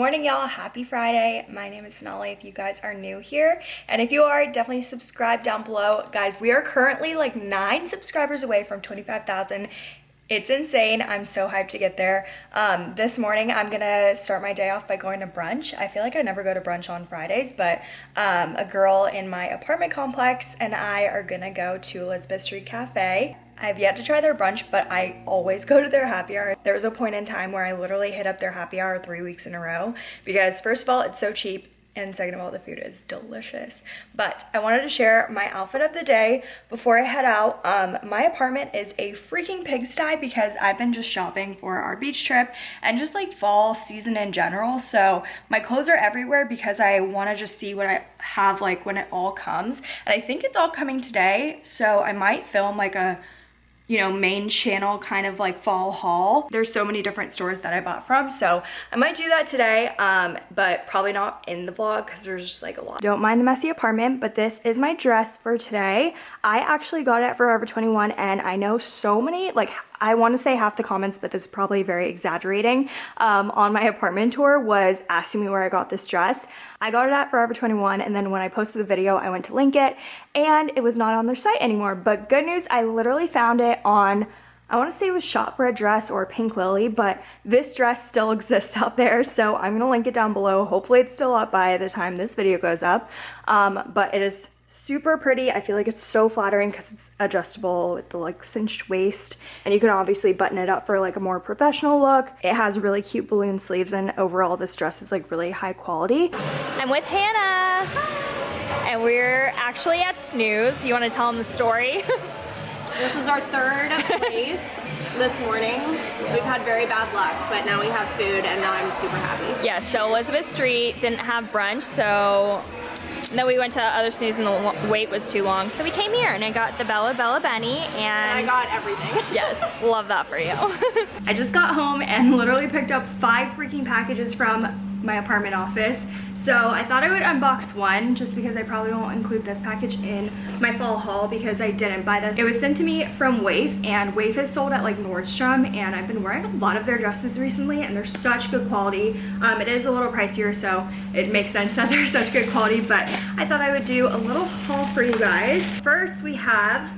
morning y'all. Happy friday. My name is sonali if you guys are new here. And if you are definitely subscribe down below. Guys we are currently like nine subscribers away from 25,000 it's insane. I'm so hyped to get there. Um, this morning i'm gonna start my day off by going to brunch. I feel like i never go to brunch on fridays but um, a girl in my apartment complex and i are gonna go to elizabeth street cafe I've yet to try their brunch, but I always go to their happy hour. There was a point in time where I literally hit up their happy hour three weeks in a row because first of all, it's so cheap and second of all, the food is delicious. But I wanted to share my outfit of the day before I head out. Um, my apartment is a freaking pigsty because I've been just shopping for our beach trip and just like fall season in general. So my clothes are everywhere because I want to just see what I have like when it all comes. And I think it's all coming today. So I might film like a you know, main channel kind of like fall haul. There's so many different stores that I bought from. So I might do that today, um, but probably not in the vlog because there's just like a lot. Don't mind the messy apartment, but this is my dress for today. I actually got it at Forever 21 and I know so many, like I want to say half the comments, but this is probably very exaggerating, um, on my apartment tour was asking me where I got this dress. I got it at Forever 21 and then when I posted the video, I went to link it and it was not on their site anymore. But good news, I literally found it on I want to say it was Shopbread dress or Pink Lily, but this dress still exists out there, so I'm going to link it down below. Hopefully it's still up by the time this video goes up, um, but it is super pretty. I feel like it's so flattering because it's adjustable with the like cinched waist and you can obviously button it up for like a more professional look. It has really cute balloon sleeves and overall this dress is like really high quality. I'm with Hannah and we're actually at Snooze. You want to tell them the story? this is our third place this morning. We've had very bad luck, but now we have food and now I'm super happy. Yeah, so Elizabeth Street didn't have brunch, so and then we went to other snooze and the wait was too long. So we came here and I got the Bella Bella Benny and, and I got everything. yes, love that for you. I just got home and literally picked up five freaking packages from my apartment office. So I thought I would unbox one just because I probably won't include this package in my fall haul because I didn't buy this. It was sent to me from WAYF and WAYF is sold at like Nordstrom and I've been wearing a lot of their dresses recently and they're such good quality. Um, it is a little pricier so it makes sense that they're such good quality but I thought I would do a little haul for you guys. First we have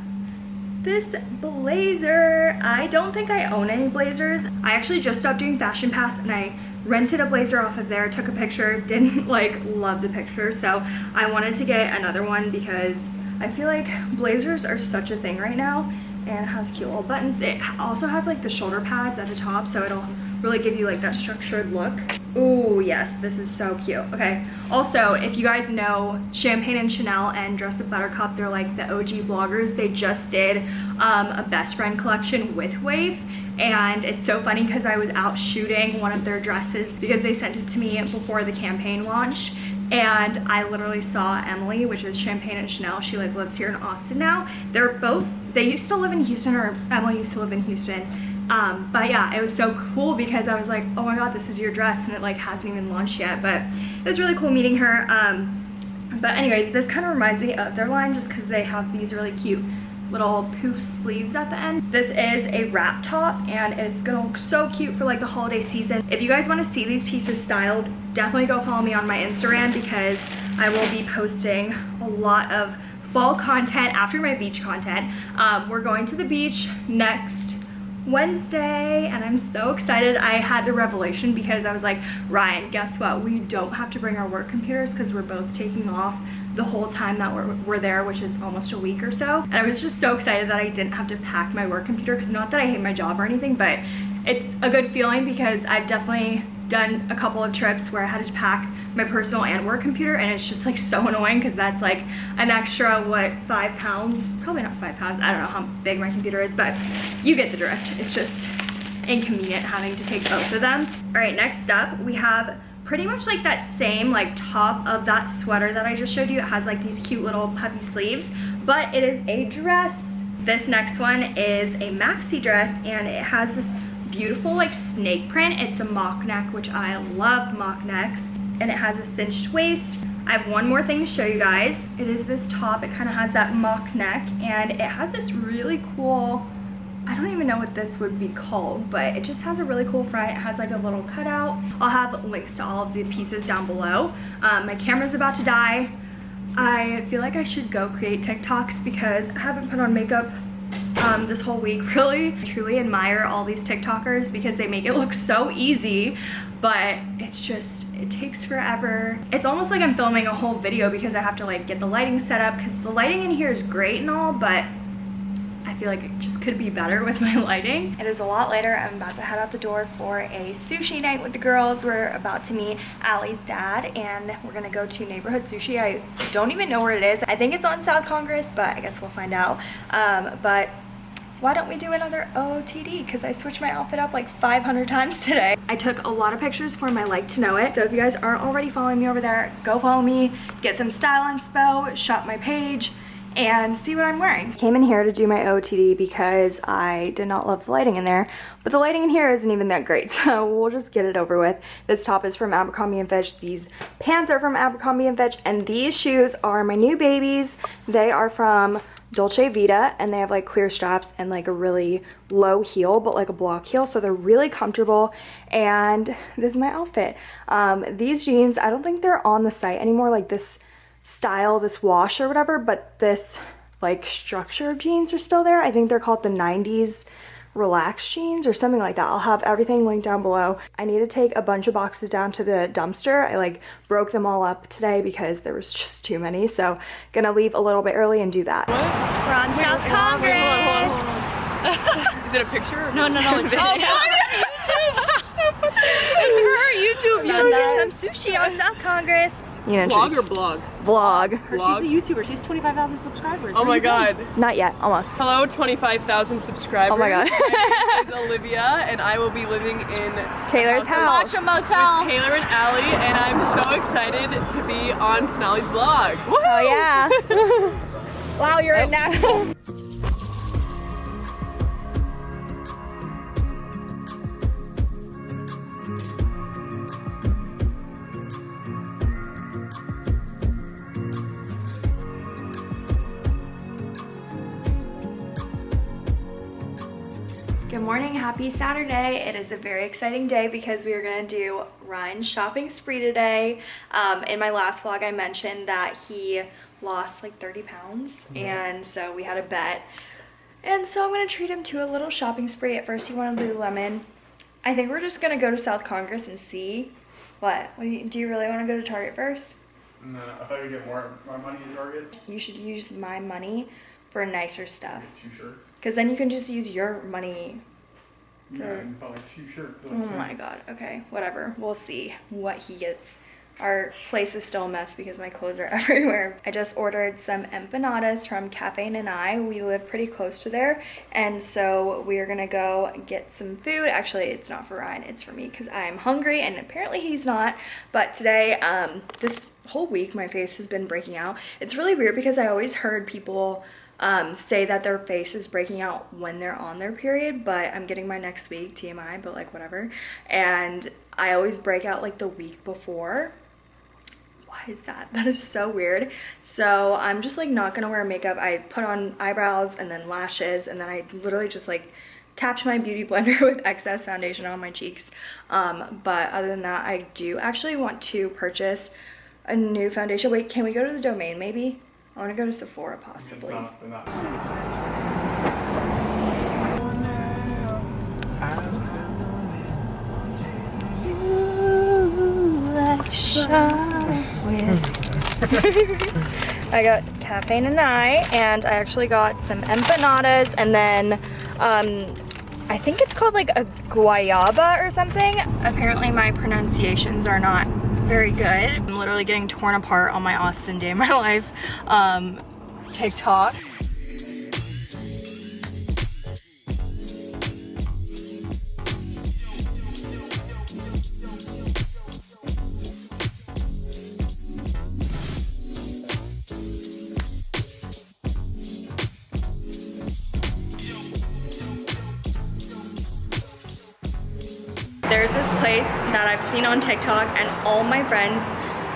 this blazer. I don't think I own any blazers. I actually just stopped doing Fashion Pass and I rented a blazer off of there, took a picture, didn't like love the picture. So I wanted to get another one because I feel like blazers are such a thing right now and it has cute little buttons. It also has like the shoulder pads at the top so it'll really give you like that structured look. Oh yes, this is so cute. Okay, also if you guys know Champagne and Chanel and Dress Up Buttercup, they're like the OG bloggers. They just did um, a best friend collection with WAYF and it's so funny because I was out shooting one of their dresses because they sent it to me before the campaign launch and I literally saw Emily, which is Champagne and Chanel. She like lives here in Austin now. They're both, they used to live in Houston or Emily used to live in Houston um, but yeah, it was so cool because I was like, oh my god, this is your dress and it like hasn't even launched yet. But it was really cool meeting her. Um, but anyways, this kind of reminds me of their line just because they have these really cute little poof sleeves at the end. This is a wrap top and it's gonna look so cute for like the holiday season. If you guys wanna see these pieces styled, definitely go follow me on my Instagram because I will be posting a lot of fall content after my beach content. Um, we're going to the beach next Wednesday and I'm so excited. I had the revelation because I was like, Ryan, guess what? We don't have to bring our work computers because we're both taking off the whole time that we're, we're there, which is almost a week or so. And I was just so excited that I didn't have to pack my work computer because not that I hate my job or anything, but it's a good feeling because I've definitely done a couple of trips where I had to pack my personal and work computer and it's just like so annoying because that's like an extra what five pounds? Probably not five pounds. I don't know how big my computer is but you get the drift. It's just inconvenient having to take both of them. All right next up we have pretty much like that same like top of that sweater that I just showed you. It has like these cute little puffy sleeves but it is a dress. This next one is a maxi dress and it has this beautiful like snake print. It's a mock neck, which I love mock necks. And it has a cinched waist. I have one more thing to show you guys. It is this top. It kind of has that mock neck and it has this really cool I don't even know what this would be called, but it just has a really cool front. It has like a little cutout. I'll have links to all of the pieces down below. Um, my camera's about to die. I feel like I should go create TikToks because I haven't put on makeup um, this whole week really. I truly admire all these TikTokers because they make it look so easy, but it's just, it takes forever. It's almost like I'm filming a whole video because I have to like get the lighting set up because the lighting in here is great and all, but feel like it just could be better with my lighting. It is a lot later. I'm about to head out the door for a sushi night with the girls. We're about to meet Allie's dad and we're gonna go to Neighborhood Sushi. I don't even know where it is. I think it's on South Congress, but I guess we'll find out. Um, but why don't we do another OOTD? Because I switched my outfit up like 500 times today. I took a lot of pictures for my Like to Know It. So if you guys aren't already following me over there, go follow me, get some style inspo, shop my page, and see what I'm wearing. Came in here to do my OOTD because I did not love the lighting in there, but the lighting in here isn't even that great, so we'll just get it over with. This top is from Abercrombie & Fitch, these pants are from Abercrombie & Fitch, and these shoes are my new babies. They are from Dolce Vita and they have like clear straps and like a really low heel but like a block heel so they're really comfortable and this is my outfit. Um, these jeans I don't think they're on the site anymore like this style, this wash or whatever but this like structure of jeans are still there. I think they're called the 90s relaxed jeans or something like that. I'll have everything linked down below. I need to take a bunch of boxes down to the dumpster. I like broke them all up today because there was just too many. So gonna leave a little bit early and do that. We're on Wait, South hold on, Congress. wait, hold on, hold on, hold on. Is it a picture? No, no, no, it's video? oh, YouTube. it's for her YouTube. About You to get some sushi on South Congress. You know, Vlog just- or blog? vlog. Her, Vlog? she's a YouTuber. She's 25,000 subscribers. Oh my you been? god. Not yet, almost. Hello, 25,000 subscribers. Oh my god. My name is Olivia, and I will be living in Taylor's house. Watch a motel. Taylor and Allie, and I'm so excited to be on Sonali's vlog. Oh yeah. wow, you're a natural. Happy Saturday. It is a very exciting day because we are gonna do Ryan's shopping spree today. Um, in my last vlog, I mentioned that he lost like 30 pounds and so we had a bet. And so I'm gonna treat him to a little shopping spree. At first he wanted Lululemon. I think we're just gonna go to South Congress and see. What? what do, you, do you really wanna go to Target first? No, I thought you'd get more more money at Target. You should use my money for nicer stuff. Two shirts. Cause then you can just use your money Yeah, and bought like two shirts. Oh my god. Okay, whatever. We'll see what he gets. Our place is still a mess because my clothes are everywhere. I just ordered some empanadas from Cafe Nanai. We live pretty close to there, and so we are gonna go get some food. Actually, it's not for Ryan, it's for me because I'm hungry, and apparently he's not. But today, um, this whole week, my face has been breaking out. It's really weird because I always heard people um, say that their face is breaking out when they're on their period, but I'm getting my next week, TMI, but like whatever. And I always break out like the week before. Why is that? That is so weird. So I'm just like not gonna wear makeup. I put on eyebrows and then lashes and then I literally just like tapped my beauty blender with excess foundation on my cheeks. Um, but other than that, I do actually want to purchase a new foundation. Wait, can we go to the domain maybe? I want to go to Sephora possibly. Not, they're not. I got Cafe Nanai and I actually got some empanadas and then um, I think it's called like a guayaba or something. Apparently my pronunciations are not very good. I'm literally getting torn apart on my Austin Day in My Life um, TikTok. There's this place that I've seen on TikTok and all my friends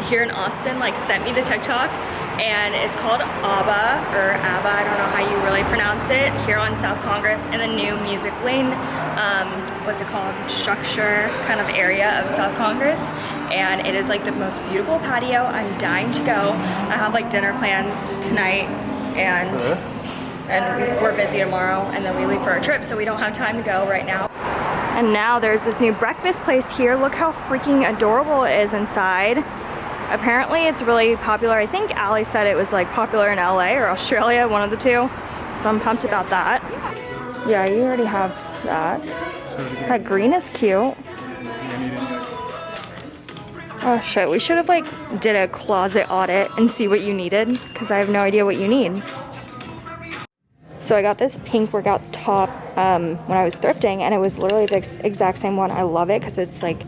here in Austin like sent me the TikTok and it's called ABBA, or ABBA, I don't know how you really pronounce it, here on South Congress in the new Music Lane, um, what's it called, structure kind of area of South Congress. And it is like the most beautiful patio. I'm dying to go. I have like dinner plans tonight and and we- we're busy tomorrow and then we leave for our trip so we don't have time to go right now. And now there's this new breakfast place here. Look how freaking adorable it is inside. Apparently it's really popular. I think Ali said it was like popular in LA or Australia, one of the two. So I'm pumped about that. Yeah, you already have that. That green is cute. Oh shit, we should have like did a closet audit and see what you needed because I have no idea what you need. So I got this pink workout top um, when I was thrifting and it was literally the ex exact same one. I love it because it's like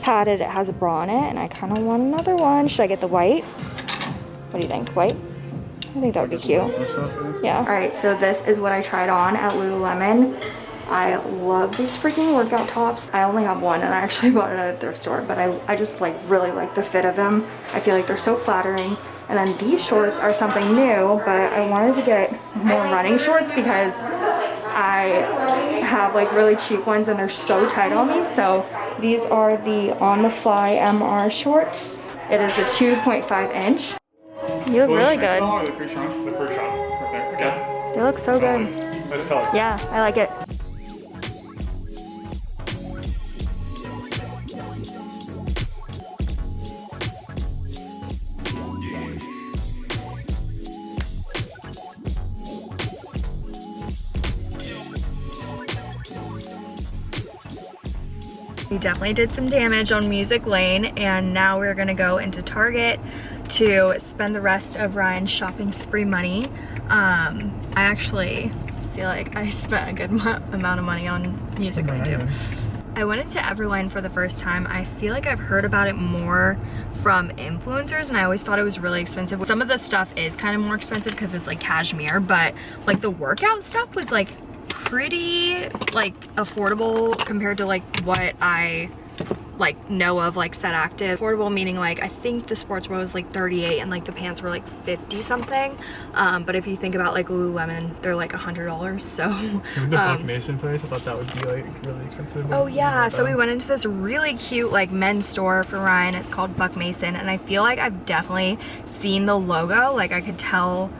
padded, it has a bra on it and I kind of want another one. Should I get the white? What do you think, white? I think that would be cute. Yeah. All right, so this is what I tried on at Lululemon. I love these freaking workout tops. I only have one and I actually bought it at a thrift store, but I, I just like really like the fit of them. I feel like they're so flattering. And then these shorts are something new, but I wanted to get more running shorts because I have like really cheap ones and they're so tight on me. So these are the On The Fly MR shorts. It is the 2.5 inch. You look really good. The first shot. The first shot. Okay. You look so good. Let it tell us. Yeah, I like it. Definitely did some damage on Music Lane and now we're gonna go into Target to spend the rest of Ryan's shopping spree money. Um, I actually feel like I spent a good amount of money on Music Lane too. I went into Everlane for the first time. I feel like I've heard about it more from influencers and I always thought it was really expensive. Some of the stuff is kind of more expensive because it's like cashmere, but like the workout stuff was like pretty like affordable compared to like what I like know of like set active affordable meaning like i think the sports bra was like 38 and like the pants were like 50 something um but if you think about like lululemon they're like a hundred dollars so the Buck um, Mason place, I thought that would be like really expensive. Oh yeah, so we went into this really cute like men's store for Ryan. It's called Buck Mason and I feel like I've definitely seen the logo. Like I could tell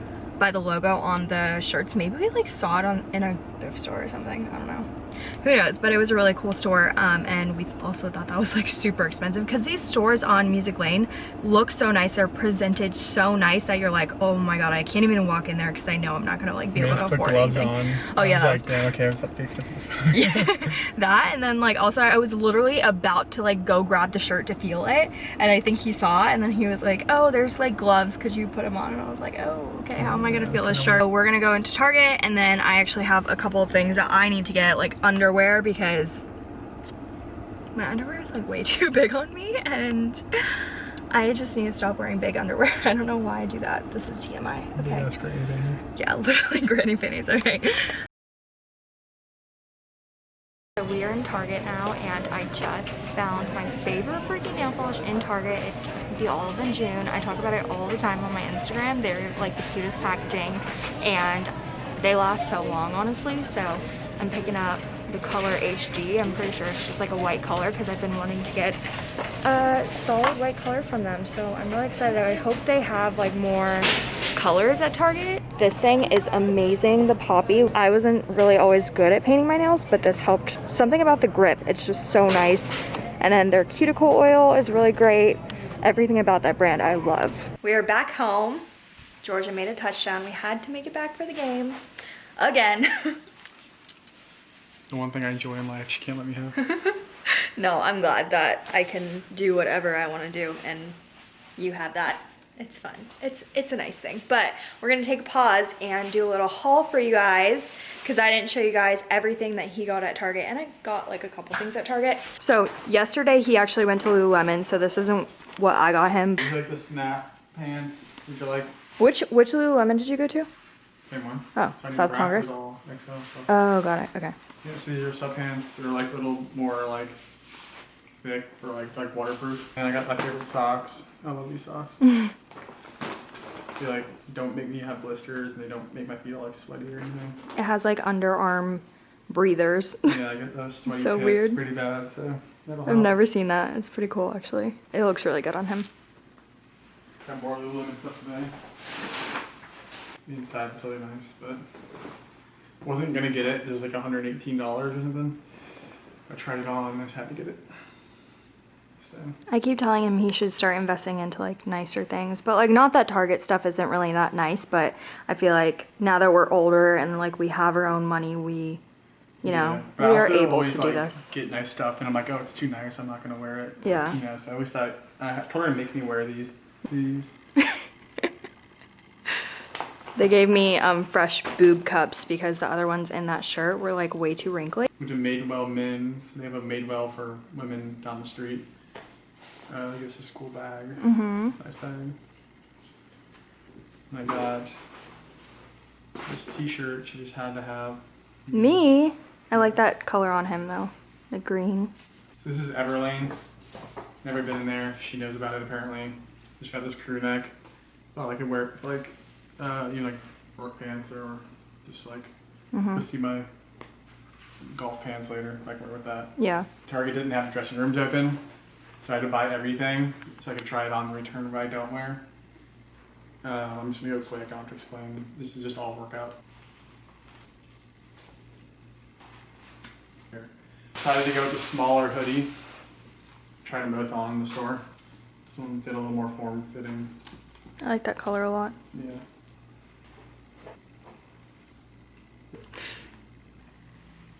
by the logo on the shirts. Maybe we like saw it on in a thrift store or something. I don't know. Who knows? But it was a really cool store um, and we also thought that was like super expensive because these stores on Music Lane look so nice. They're presented so nice that you're like, oh my god, I can't even walk in there because I know I'm not gonna like be able to put afford gloves anything. on. Oh, yeah, I was that like, damn, okay, it's not be expensive as fuck. yeah, that and then like also I was literally about to like go grab the shirt to feel it and I think he saw it and then he was like oh there's like gloves could you put them on and I was like oh okay how am I gonna feel this shirt so we're gonna go into Target and then I actually have a couple of things that I need to get like underwear because my underwear is like way too big on me and I just need to stop wearing big underwear I don't know why I do that this is TMI okay Yeah, that's great. Anything. yeah, literally granny panties, okay. So we are in Target now and I just found my favorite freaking nail polish in Target. It's the Olive & June. I talk about it all the time on my Instagram. They're like the cutest packaging and they last so long honestly. So I'm picking up the color HD. I'm pretty sure it's just like a white color because I've been wanting to get a solid white color from them. So I'm really excited. I hope they have like more colors at Target. This thing is amazing, the poppy. I wasn't really always good at painting my nails, but this helped. Something about the grip, it's just so nice. And then their cuticle oil is really great. Everything about that brand I love. We are back home. Georgia made a touchdown. We had to make it back for the game. Again. The one thing I enjoy in life, she can't let me have. no, I'm glad that I can do whatever I want to do and you have that. It's fun. It's it's a nice thing. But we're going to take a pause and do a little haul for you guys because I didn't show you guys everything that he got at Target and I got like a couple things at Target. So yesterday he actually went to Lululemon so this isn't what I got him. Like the snap pants? Would you like Which which Lululemon did you go to? Same one? Oh, Tiny South Congress? XL stuff. Oh, got it. Okay. Yeah, see your sub pants. They're like a little more like thick for like like waterproof. And I got my favorite socks. I love these socks. They like don't make me have blisters and they don't make my feet all like sweaty or anything. It has like underarm breathers. Yeah, I get those sweaty So weird. pretty bad, so that'll I've help. never seen that. It's pretty cool actually. It looks really good on him. Got more Lululemon stuff today. The inside is really nice, but wasn't gonna get it. It was like $118 or something. I tried it on and I just had to get it. So I keep telling him he should start investing into like nicer things, but like not that Target stuff isn't really that nice, but I feel like now that we're older and like we have our own money, we, you know, yeah. We are able always, to do like, this. Get nice stuff, and I'm like, oh, it's too nice. I'm not gonna wear it. Yeah. You know, so I always thought I told her to make me wear these. These. They gave me um, fresh boob cups because the other ones in that shirt were like way too wrinkly. Went to Madewell Men's. They have a Madewell for women down the street. Uh, I guess a school bag. Mm-hmm. Nice bag. And I got this T-shirt. She just had to have. Me, I like that color on him though, the green. So this is Everlane. Never been in there. She knows about it apparently. Just got this crew neck. Thought I could wear it with like, uh, you know, like work pants or just like Mm-hmm. go see my golf pants later. I can wear with that. Yeah. Target didn't have the dressing rooms open, so I had to buy everything so I could try it on and return what I don't wear. Uh, I'm just gonna go quick. I don't have to explain. This is just all workout. Here. Decided to go with the smaller hoodie. Try them both on in the store. This one fit a little more form fitting. I like that color a lot. Yeah.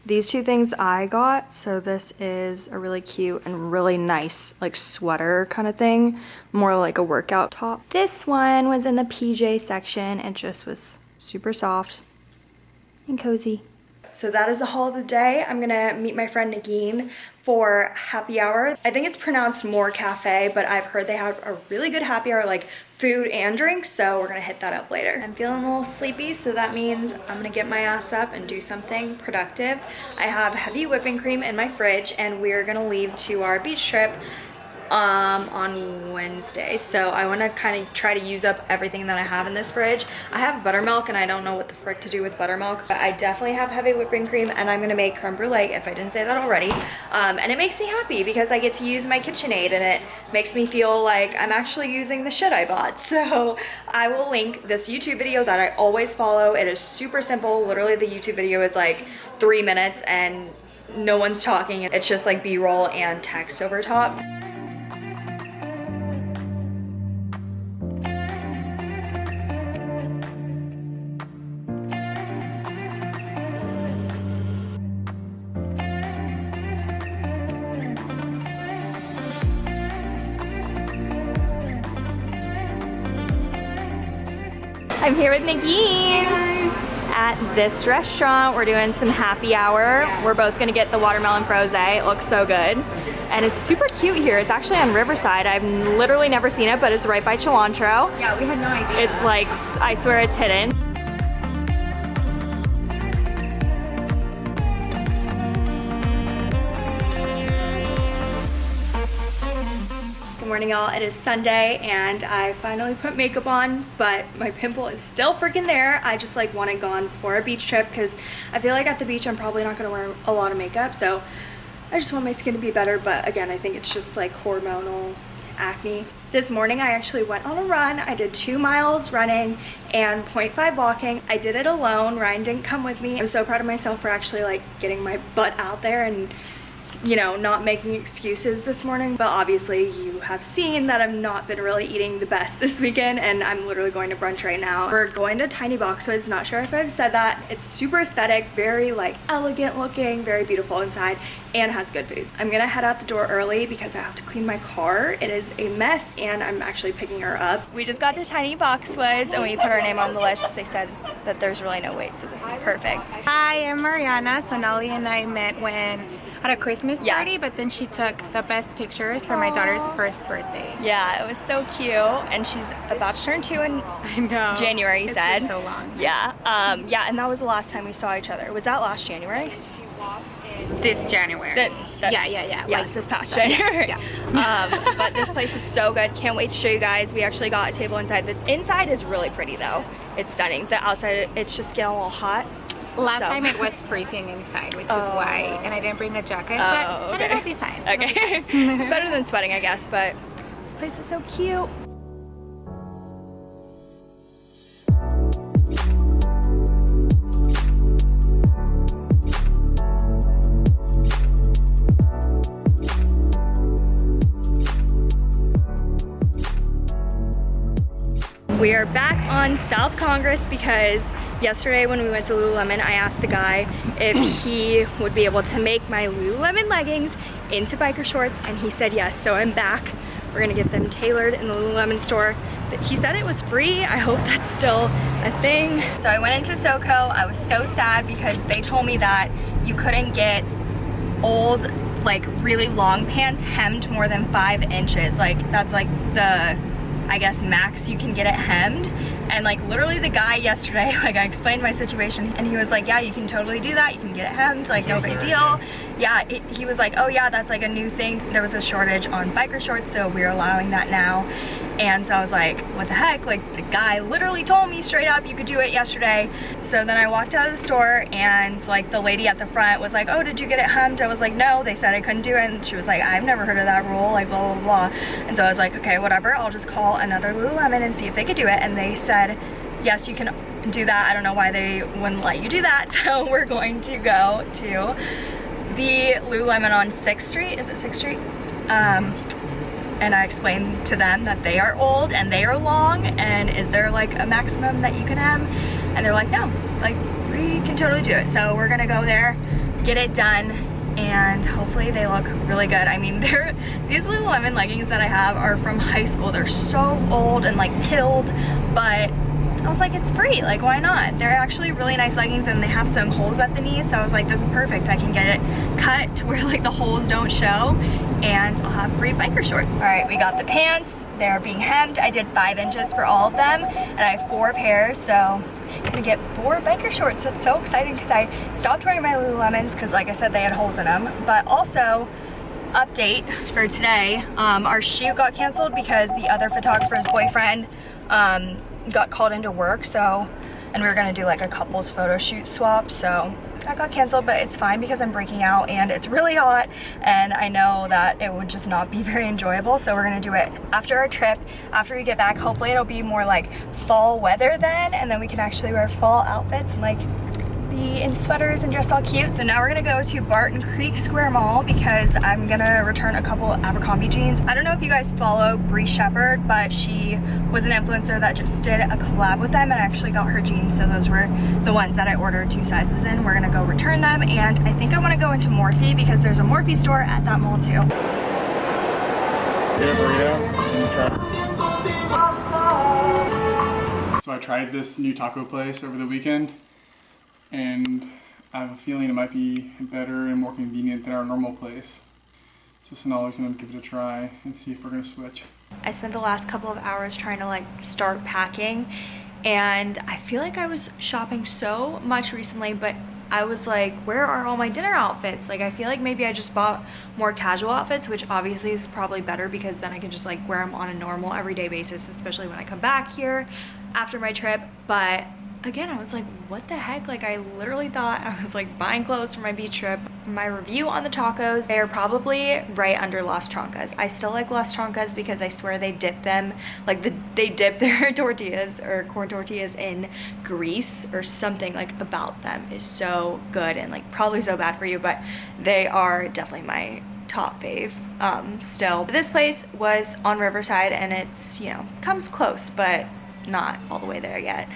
These two things I got, so this is a really cute and really nice like sweater kind of thing, more like a workout top. This one was in the PJ section. It just was super soft and cozy. So that is the haul of the day. I'm gonna meet my friend Nagin for happy hour. I think it's pronounced More Cafe, but I've heard they have a really good happy hour, like food and drinks, so we're gonna hit that up later. I'm feeling a little sleepy, so that means I'm gonna get my ass up and do something productive. I have heavy whipping cream in my fridge, and we're gonna leave to our beach trip um, on Wednesday. So I want to kind of try to use up everything that I have in this fridge. I have buttermilk and I don't know what the frick to do with buttermilk, but I definitely have heavy whipping cream and I'm going to make creme brulee if I didn't say that already. Um, and it makes me happy because I get to use my KitchenAid and it makes me feel like I'm actually using the shit I bought. So I will link this YouTube video that I always follow. It is super simple. Literally the YouTube video is like three minutes and no one's talking. It's just like B-roll and text over top. I'm here with Nagin at this restaurant. We're doing some happy hour. We're both gonna get the watermelon froze. It looks so good. And it's super cute here. It's actually on Riverside. I've literally never seen it, but it's right by Cilantro. Yeah, we had no idea. It's like, I swear it's hidden. Morning y'all, it is Sunday and I finally put makeup on, but my pimple is still freaking there. I just like want it gone for a beach trip because I feel like at the beach I'm probably not gonna wear a lot of makeup, so I just want my skin to be better, but again, I think it's just like hormonal acne. This morning I actually went on a run. I did two miles running and 0.5 walking. I did it alone. Ryan didn't come with me. I'm so proud of myself for actually like getting my butt out there and you know, not making excuses this morning, but obviously you have seen that I've not been really eating the best this weekend and I'm literally going to brunch right now. We're going to Tiny Boxwoods, not sure if I've said that. It's super aesthetic, very like elegant looking, very beautiful inside and has good food. I'm gonna head out the door early because I have to clean my car. It is a mess and I'm actually picking her up. We just got to Tiny Boxwoods and we put our name on the list. They said that there's really no wait, so this is perfect. Hi, I'm Mariana. Sonali and I met when at a Christmas Yeah. party, but then she took the best pictures for my daughter's first birthday. Yeah, it was so cute and she's about to turn two in I know. January, you It's said. been so long. Yeah, um, yeah, and that was the last time we saw each other. Was that last January? This January. That, that- yeah, yeah, yeah. yeah, Like this past that, January. Yeah. um, but this place is so good. Can't wait to show you guys. We actually got a table inside. The inside is really pretty though. It's stunning. The outside, it's just getting a little hot. Last So- time it was freezing inside, which is Oh. why, and I didn't bring a jacket, Oh, but, but okay. it'll be fine. Be Okay. fine. it's better than sweating, I guess, but this place is so cute. We are back on South Congress because yesterday when we went to Lululemon, I asked the guy if he would be able to make my Lululemon leggings into biker shorts and he said yes, so I'm back. We're gonna get them tailored in the Lululemon store. He said it was free. I hope that's still a thing. So I went into SoCo. I was so sad because they told me that you couldn't get old, like really long pants hemmed more than five inches. Like that's like the, I guess, max you can get it hemmed. And like literally the guy yesterday, like I explained my situation and he was like, yeah, you can totally do that. You can get it hemmed, like no big deal. Yeah, it, he was like, oh yeah, that's like a new thing. There was a shortage on biker shorts, so we're allowing that now. And so I was like, what the heck? Like the guy literally told me straight up you could do it yesterday. So then I walked out of the store and like the lady at the front was like, oh, did you get it hemmed? I was like, no, they said I couldn't do it. And she was like, I've never heard of that rule, like blah, blah, blah. And so I was like, okay, whatever. I'll just call another Lululemon and see if they could do it. And they said, yes, you can do that. I don't know why they wouldn't let you do that. So we're going to go to the Lululemon on 6th Street. Is it 6th Street? Um, and I explained to them that they are old and they are long and is there like a maximum that you can have? And they're like, no, like we can totally do it. So we're gonna go there, get it done, and hopefully they look really good. I mean, they're, these Lululemon leggings that I have are from high school. They're so old and like pilled, but I was like, it's free, like why not? They're actually really nice leggings and they have some holes at the knee, so I was like, this is perfect. I can get it cut to where like the holes don't show and I'll have free biker shorts. All right, we got the pants. They're being hemmed. I did five inches for all of them and I have four pairs, so I'm gonna get four biker shorts. That's so exciting because I stopped wearing my Lululemons because like I said, they had holes in them, but also update for today. Um, our shoot got canceled because the other photographer's boyfriend um, got called into work. So, and we were gonna do like a couples photo shoot swap. So that got canceled, but it's fine because I'm breaking out and it's really hot. And I know that it would just not be very enjoyable. So we're gonna do it after our trip, after we get back. Hopefully it'll be more like fall weather then, and then we can actually wear fall outfits and like be in sweaters and dress all cute. So now we're gonna go to Barton Creek Square Mall because I'm gonna return a couple Abercrombie jeans. I don't know if you guys follow Bree Shepherd, but she was an influencer that just did a collab with them and I actually got her jeans. So those were the ones that I ordered two sizes in. We're gonna go return them and I think I wanna go into Morphe because there's a Morphe store at that mall too. So I tried this new taco place over the weekend, and I have a feeling it might be better and more convenient than our normal place. So Sonali's gonna give it a try and see if we're gonna switch. I spent the last couple of hours trying to like start packing and I feel like I was shopping so much recently but I was like where are all my dinner outfits like I feel like maybe I just bought more casual outfits which obviously is probably better because then I can just like wear them on a normal everyday basis especially when I come back here after my trip but again I was like what the heck? Like I literally thought I was like buying clothes for my beach trip. My review on the tacos they are probably right under Las Trancas I still like Las Trancas because I swear they dip them like the they dip their tortillas or corn tortillas in grease or something like about them is so good and like probably so bad for you but they are definitely my top fave um still. This place was on Riverside and it's you know comes close but not all the way there yet.